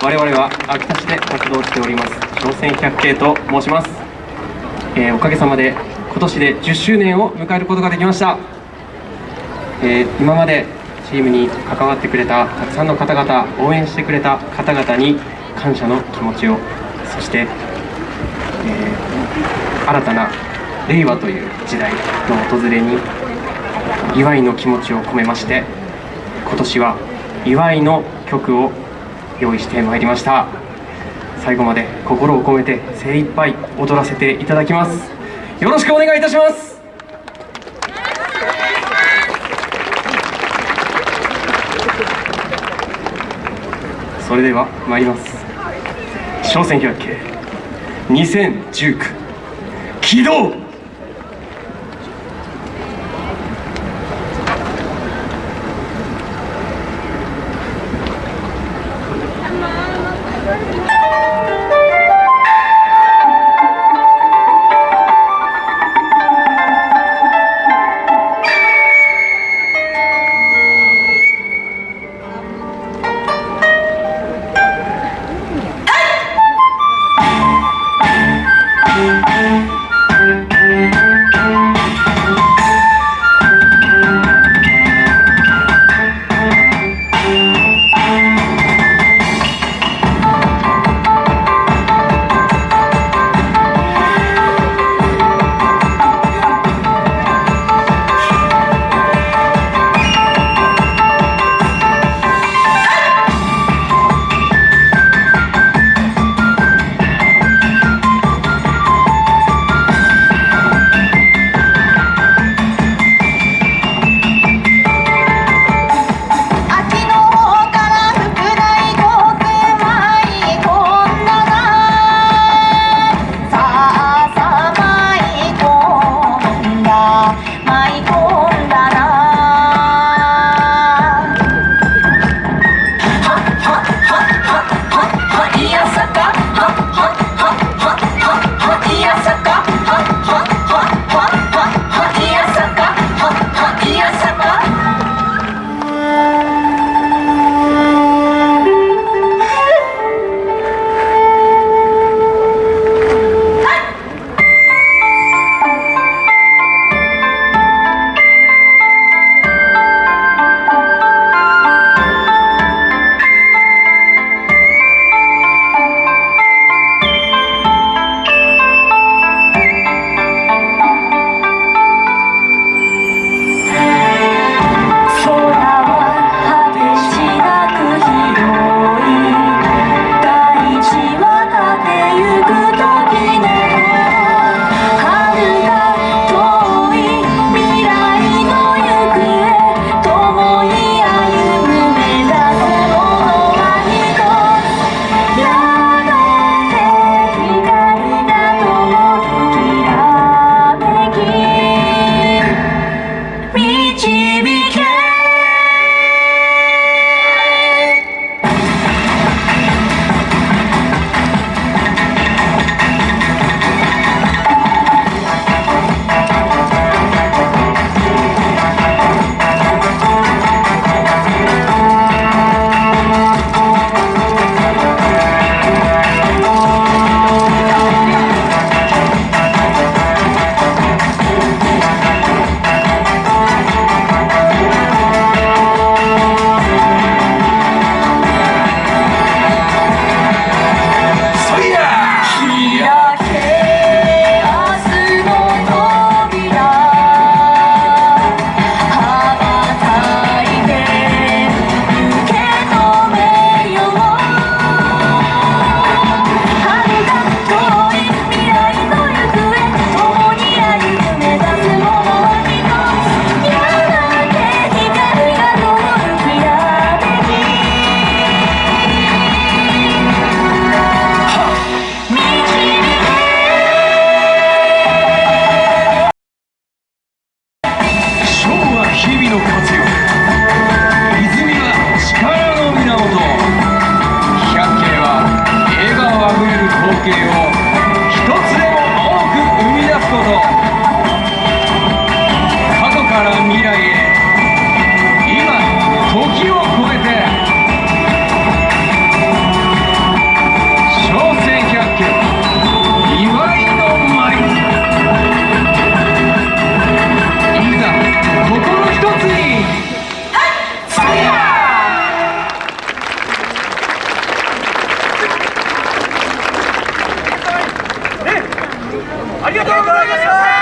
我々は秋田市で活動しております商船百景と申します、えーおかげさまで今年で10周年を迎えることができました、えー今までチームに関わってくれたたくさんの方々応援してくれた方々に感謝の気持ちをそして、えー新たな令和という時代の訪れに祝いの気持ちを込めまして今年は祝いの曲を用意してまいりました。最後まで心を込めて精一杯踊らせていただきます。よろしくお願いいたします。それでは参ります。商船百景2019起動「風景をありがとうございました